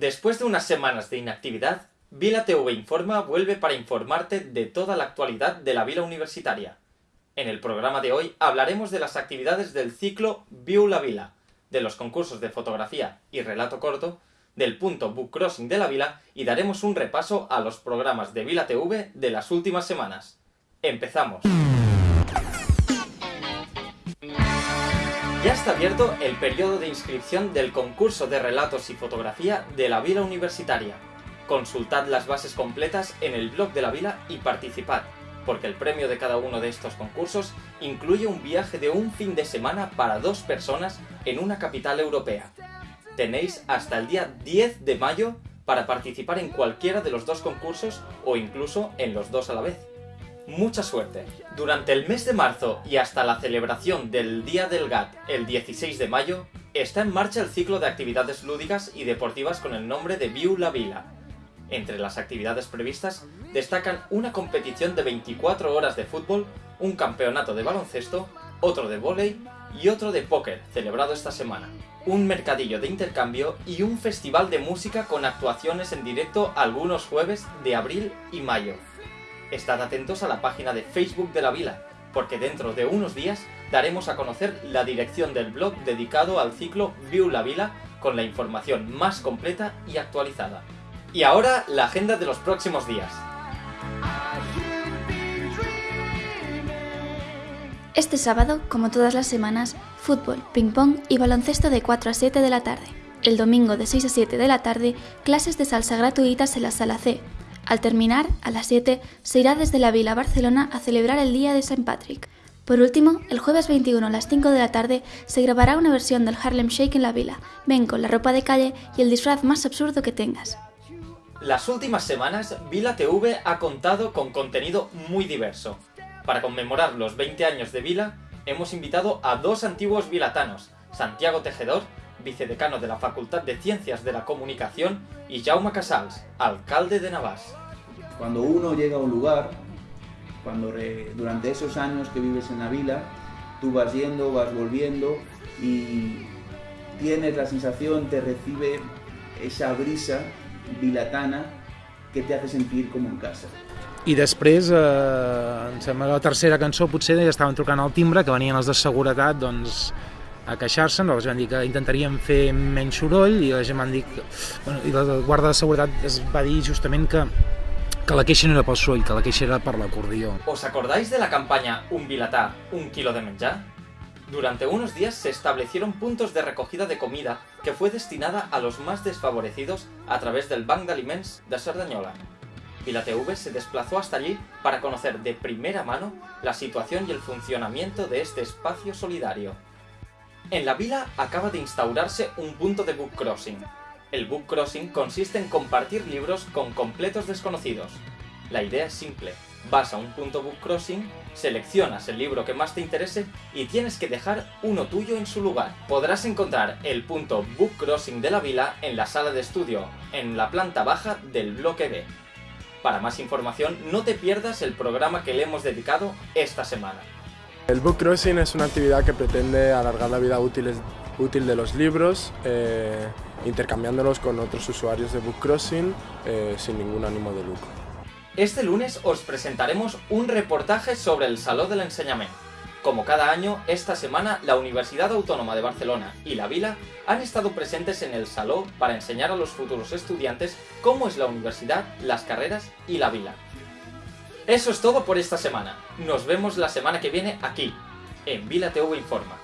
Después de unas semanas de inactividad, Vila TV Informa vuelve para informarte de toda la actualidad de la Vila Universitaria. En el programa de hoy hablaremos de las actividades del ciclo Viu la Vila, de los concursos de fotografía y relato corto, del punto Book Crossing de la Vila y daremos un repaso a los programas de Vila TV de las últimas semanas. ¡Empezamos! Ya está abierto el periodo de inscripción del concurso de relatos y fotografía de la Vila Universitaria. Consultad las bases completas en el blog de la Vila y participad, porque el premio de cada uno de estos concursos incluye un viaje de un fin de semana para dos personas en una capital europea. Tenéis hasta el día 10 de mayo para participar en cualquiera de los dos concursos o incluso en los dos a la vez mucha suerte. Durante el mes de marzo y hasta la celebración del Día del GAT el 16 de mayo, está en marcha el ciclo de actividades lúdicas y deportivas con el nombre de Viu la Vila. Entre las actividades previstas destacan una competición de 24 horas de fútbol, un campeonato de baloncesto, otro de vóley y otro de póker, celebrado esta semana. Un mercadillo de intercambio y un festival de música con actuaciones en directo algunos jueves de abril y mayo. Estad atentos a la página de Facebook de la Vila, porque dentro de unos días daremos a conocer la dirección del blog dedicado al ciclo View la Vila con la información más completa y actualizada. Y ahora la agenda de los próximos días. Este sábado, como todas las semanas, fútbol, ping-pong y baloncesto de 4 a 7 de la tarde. El domingo de 6 a 7 de la tarde, clases de salsa gratuitas en la sala C, al terminar, a las 7, se irá desde la Vila Barcelona a celebrar el Día de St. Patrick. Por último, el jueves 21 a las 5 de la tarde se grabará una versión del Harlem Shake en la Vila. Ven con la ropa de calle y el disfraz más absurdo que tengas. Las últimas semanas, Vila TV ha contado con contenido muy diverso. Para conmemorar los 20 años de Vila, hemos invitado a dos antiguos vilatanos, Santiago Tejedor vicedecano de la Facultad de Ciencias de la Comunicación, y Jaume Casals, alcalde de Navas. Cuando uno llega a un lugar, cuando durante esos años que vives en la vila, tú vas yendo, vas volviendo y tienes la sensación, te recibe esa brisa vilatana que te hace sentir como en casa. I després, eh, em sembla que la tercera cançó potser ja estaven trucant al timbre, que venien els de seguretat, doncs a queixar-se, nosaltres vam dir que intentaríem fer menys soroll i la gent van dir que, bueno, i la guarda de seguretat es va dir justament que que la queixa no era pel soroll, que la queixa era per. ¿Os acordáis de la campaña Un Vilatá, un kilo de menjar? Durante unos días se establecieron puntos de recogida de comida que fue destinada a los más desfavorecidos a través del Banc d'Aliments de Cerdanyola. TV se desplazó hasta allí para conocer de primera mano la situación y el funcionamiento de este espacio solidario. En la vila acaba de instaurarse un punto de book crossing. El book crossing consiste en compartir libros con completos desconocidos. La idea es simple, vas a un punto book crossing, seleccionas el libro que más te interese y tienes que dejar uno tuyo en su lugar. Podrás encontrar el punto book crossing de la vila en la sala de estudio, en la planta baja del bloque B. Para más información, no te pierdas el programa que le hemos dedicado esta semana. El book crossing es una actividad que pretende alargar la vida útil, útil de los libros, eh, intercambiándolos con otros usuarios de book crossing eh, sin ningún ánimo de lucro. Este lunes os presentaremos un reportaje sobre el Saló del Enseñamiento. Como cada año, esta semana la Universidad Autónoma de Barcelona y la Vila han estado presentes en el Saló para enseñar a los futuros estudiantes cómo es la universidad, las carreras y la Vila. Eso es todo por esta semana. Nos vemos la semana que viene aquí, en Vila TV Informa.